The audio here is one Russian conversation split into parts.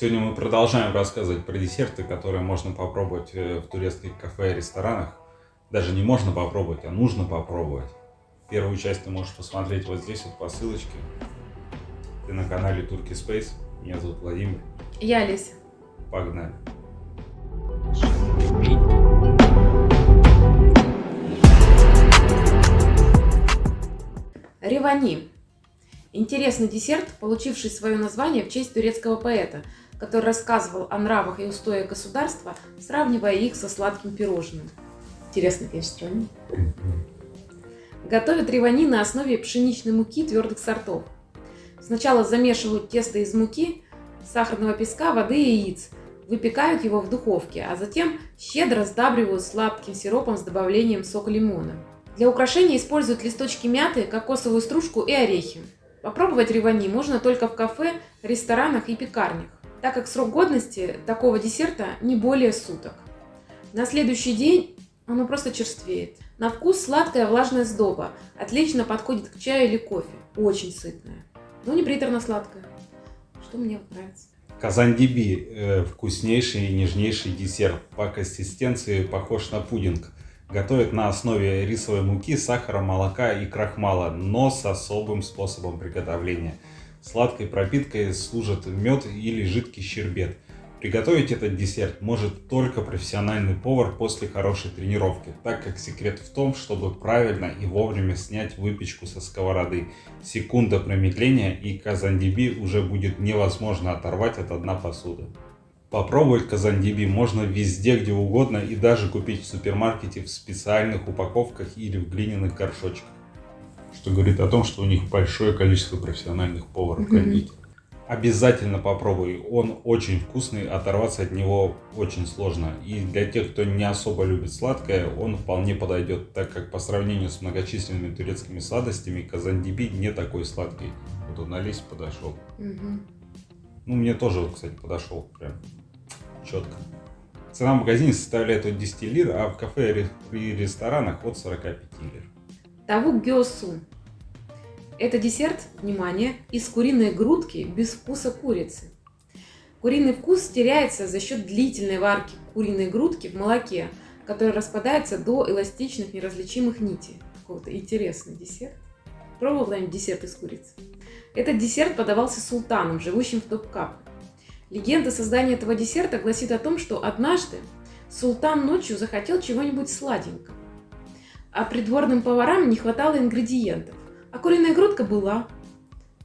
Сегодня мы продолжаем рассказывать про десерты, которые можно попробовать э, в турецких кафе и ресторанах. Даже не можно попробовать, а нужно попробовать. Первую часть ты можешь посмотреть вот здесь вот по ссылочке. Ты на канале Turkey Space. Меня зовут Владимир. Я Олеся. Погнали. Ревани. Интересный десерт, получивший свое название в честь турецкого поэта, который рассказывал о нравах и устоях государства, сравнивая их со сладким пирожным. Интересно, конечно, что Готовят ревани на основе пшеничной муки твердых сортов. Сначала замешивают тесто из муки, сахарного песка, воды и яиц, выпекают его в духовке, а затем щедро сдабривают сладким сиропом с добавлением сока лимона. Для украшения используют листочки мяты, кокосовую стружку и орехи. Попробовать ревани можно только в кафе, ресторанах и пекарнях, так как срок годности такого десерта не более суток. На следующий день оно просто черствеет. На вкус сладкая влажная сдоба. Отлично подходит к чаю или кофе. Очень сытная. Но не приторно-сладкая. Что мне нравится. Казандиби э, – вкуснейший и нежнейший десерт. По консистенции похож на пудинг. Готовят на основе рисовой муки, сахара, молока и крахмала, но с особым способом приготовления. Сладкой пропиткой служат мед или жидкий щербет – Приготовить этот десерт может только профессиональный повар после хорошей тренировки, так как секрет в том, чтобы правильно и вовремя снять выпечку со сковороды. Секунда промедления и казандиби уже будет невозможно оторвать от дна посуды. Попробовать казандиби можно везде, где угодно и даже купить в супермаркете в специальных упаковках или в глиняных горшочках. Что говорит о том, что у них большое количество профессиональных поваров-кондитеров. Обязательно попробуй, он очень вкусный, оторваться от него очень сложно. И для тех, кто не особо любит сладкое, он вполне подойдет, так как по сравнению с многочисленными турецкими сладостями, казандиби не такой сладкий. Вот он на лист подошел. Угу. Ну, мне тоже, кстати, подошел прям четко. Цена в магазине составляет от 10 лир, а в кафе и ресторанах от 45 лир. Тавук геосу это десерт, внимание, из куриной грудки без вкуса курицы. Куриный вкус теряется за счет длительной варки куриной грудки в молоке, который распадается до эластичных неразличимых нитей. Какой-то интересный десерт. Пробовал когда-нибудь десерт из курицы? Этот десерт подавался султаном, живущим в Топкапе. Легенда создания этого десерта гласит о том, что однажды султан ночью захотел чего-нибудь сладенького, а придворным поварам не хватало ингредиентов. А куриная грудка была.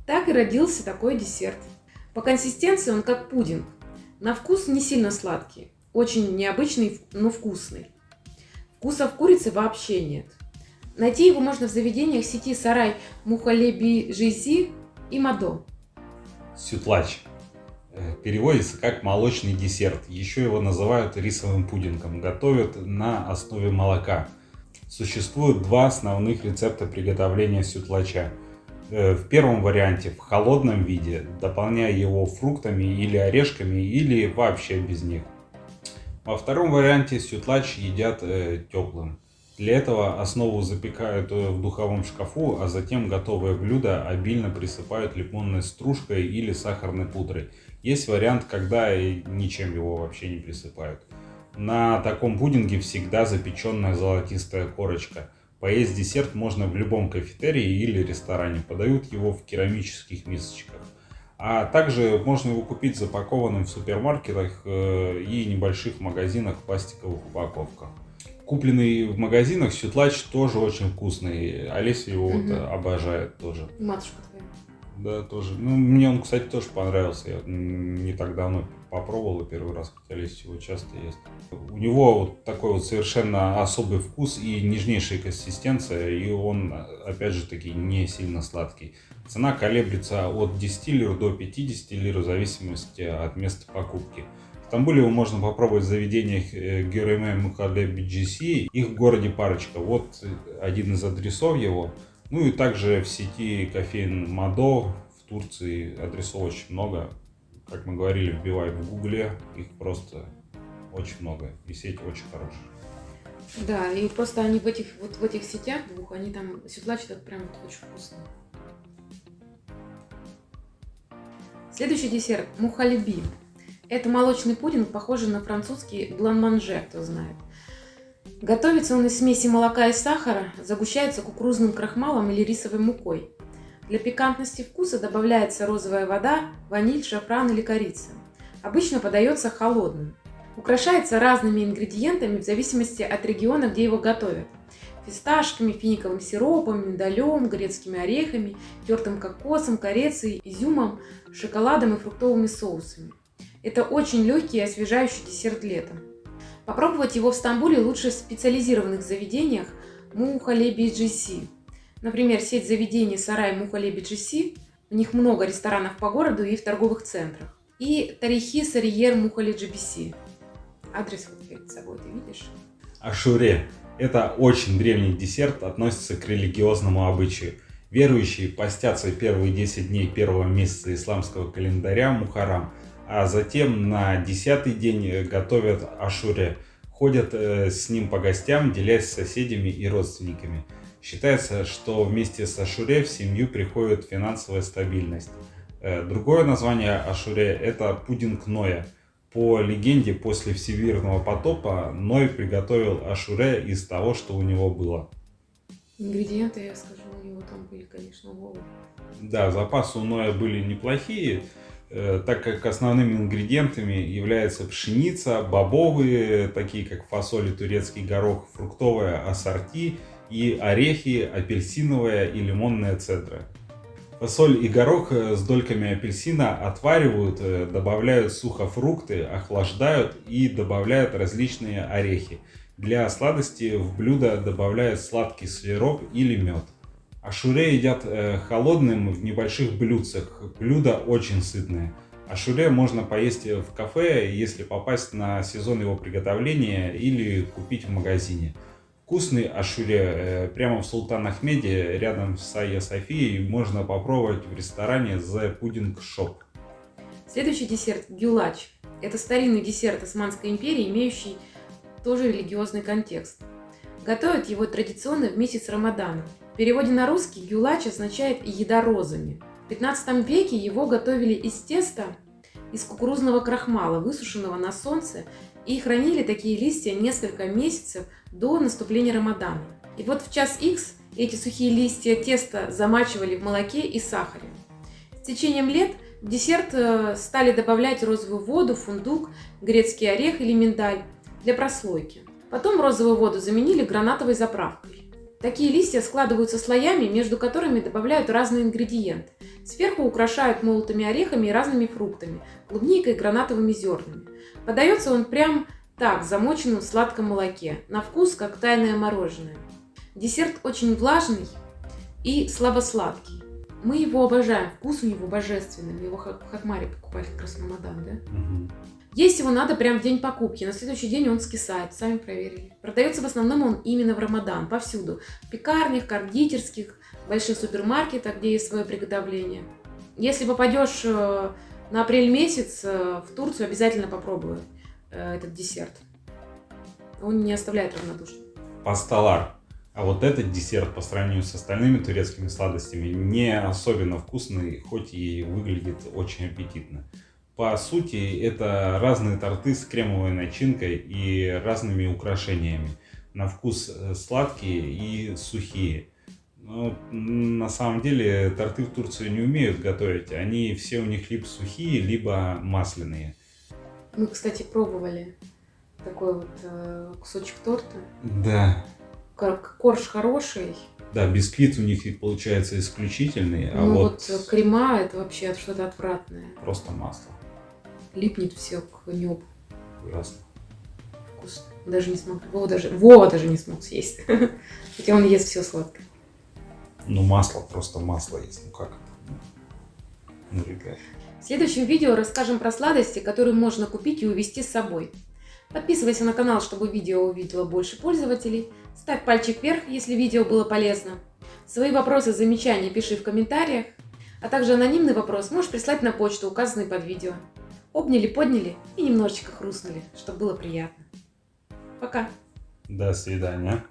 Так и родился такой десерт. По консистенции он как пудинг. На вкус не сильно сладкий. Очень необычный, но вкусный. Вкуса в курице вообще нет. Найти его можно в заведениях сети Сарай Мухалеби Жизи и Мадо. Сютлач. Э, переводится как молочный десерт. Еще его называют рисовым пудингом. Готовят на основе молока. Существует два основных рецепта приготовления сютлача. Э, в первом варианте в холодном виде, дополняя его фруктами или орешками, или вообще без них. Во втором варианте сютлач едят э, теплым. Для этого основу запекают э, в духовом шкафу, а затем готовое блюдо обильно присыпают лимонной стружкой или сахарной пудрой. Есть вариант, когда ничем его вообще не присыпают. На таком пудинге всегда запеченная золотистая корочка. Поесть десерт можно в любом кафетерии или ресторане. Подают его в керамических мисочках. А также можно его купить запакованным в супермаркетах э, и небольших магазинах в пластиковых упаковках. Купленный в магазинах сютлач тоже очень вкусный. Олеся его угу. вот обожает тоже. Матушка твоя. Да, тоже. Ну, мне он, кстати, тоже понравился. Я не так давно попробовал первый раз, хотя Олеся его часто ест. У него вот такой вот совершенно особый вкус и нежнейшая консистенция, и он, опять же таки, не сильно сладкий. Цена колеблется от 10 лир до 50 лир в зависимости от места покупки. В Стамбуле его можно попробовать в заведениях э, Гюреме Мухаде BGC. Их в городе парочка. Вот один из адресов его. Ну и также в сети кофеин Мадо в Турции адресов очень много. Как мы говорили, вбивай в гугле, их просто очень много. И сеть очень хорошая. Да, и просто они в этих, вот в этих сетях двух, они там седлачат это прям вот очень вкусно. Следующий десерт – мухалиби. Это молочный пудинг, похожий на французский блан-манже, кто знает. Готовится он из смеси молока и сахара, загущается кукурузным крахмалом или рисовой мукой. Для пикантности вкуса добавляется розовая вода, ваниль, шафран или корица. Обычно подается холодным. Украшается разными ингредиентами в зависимости от региона, где его готовят. Фисташками, финиковым сиропом, миндалем, грецкими орехами, тертым кокосом, корицей, изюмом, шоколадом и фруктовыми соусами. Это очень легкий и освежающий десерт летом. Попробовать его в Стамбуле лучше в специализированных заведениях Мухалеби GC. Например, сеть заведений Сарай Мухалеби GC, у них много ресторанов по городу и в торговых центрах. И Тарихи Сариер Мухали GBC. Адрес вот перед собой ты видишь? Ашуре – это очень древний десерт, относится к религиозному обычаю. Верующие постятся первые 10 дней первого месяца исламского календаря Мухарам – а затем на десятый день готовят ашуре. Ходят э, с ним по гостям, делясь с соседями и родственниками. Считается, что вместе с ашуре в семью приходит финансовая стабильность. Э, другое название ашуре – это пудинг Ноя. По легенде, после всемирного потопа Ной приготовил ашуре из того, что у него было. Ингредиенты, я скажу, у него там были, конечно, головы. Да, запасы у Ноя были неплохие. Э, так как основными ингредиентами являются пшеница, бобовые, такие как фасоль и турецкий горох, фруктовая ассорти и орехи, апельсиновая и лимонная цедра. Фасоль и горох э, с дольками апельсина отваривают, э, добавляют сухофрукты, охлаждают и добавляют различные орехи. Для сладости в блюдо добавляют сладкий сироп или мед. Ашуре едят э, холодным в небольших блюдцах. Блюдо очень сытное. Ашуре можно поесть в кафе, если попасть на сезон его приготовления или купить в магазине. Вкусный ашуре э, прямо в Султан Ахмеде, рядом с Айя Софией, можно попробовать в ресторане The Pudding Shop. Следующий десерт – гюлач. Это старинный десерт Османской империи, имеющий тоже религиозный контекст. Готовят его традиционно в месяц Рамадана. В переводе на русский гюлач означает «еда розами». В 15 веке его готовили из теста из кукурузного крахмала, высушенного на солнце, и хранили такие листья несколько месяцев до наступления Рамадана. И вот в час X эти сухие листья теста замачивали в молоке и сахаре. С течением лет в десерт э, стали добавлять розовую воду, фундук, грецкий орех или миндаль для прослойки. Потом розовую воду заменили гранатовой заправкой. Такие листья складываются слоями, между которыми добавляют разные ингредиенты. Сверху украшают молотыми орехами и разными фруктами, клубникой и гранатовыми зернами. Подается он прям так, замоченным в сладком молоке, на вкус как тайное мороженое. Десерт очень влажный и слабосладкий. Мы его обожаем, вкус у него божественный. Мы его в Хакмаре покупали как раз Рамадан, да? Угу. Есть его надо прям в день покупки, на следующий день он скисает, сами проверили. Продается в основном он именно в Рамадан, повсюду. В пекарнях, кондитерских, больших супермаркетах, где есть свое приготовление. Если попадешь э, на апрель месяц э, в Турцию, обязательно попробуй э, этот десерт. Он не оставляет равнодушным. Пасталар. А вот этот десерт по сравнению с остальными турецкими сладостями не особенно вкусный, хоть и выглядит очень аппетитно. По сути, это разные торты с кремовой начинкой и разными украшениями. На вкус э, сладкие и сухие. Но на самом деле торты в Турции не умеют готовить. Они все у них либо сухие, либо масляные. Мы, кстати, пробовали такой вот э, кусочек торта. Да. Корж хороший. Да, бисквит у них получается исключительный, а ну, вот... вот крема это вообще что-то отвратное. Просто масло липнет все к небу. Ужасно. Вкусно. Даже не смог. Вова даже, Вова даже не смог съесть. Хотя он ест все сладкое. Ну, масло, просто масло есть. Ну как это? Ну, ребят. В следующем видео расскажем про сладости, которые можно купить и увезти с собой. Подписывайся на канал, чтобы видео увидело больше пользователей. Ставь пальчик вверх, если видео было полезно. Свои вопросы, замечания пиши в комментариях. А также анонимный вопрос можешь прислать на почту, указанной под видео обняли, подняли и немножечко хрустнули, чтобы было приятно. Пока. До свидания.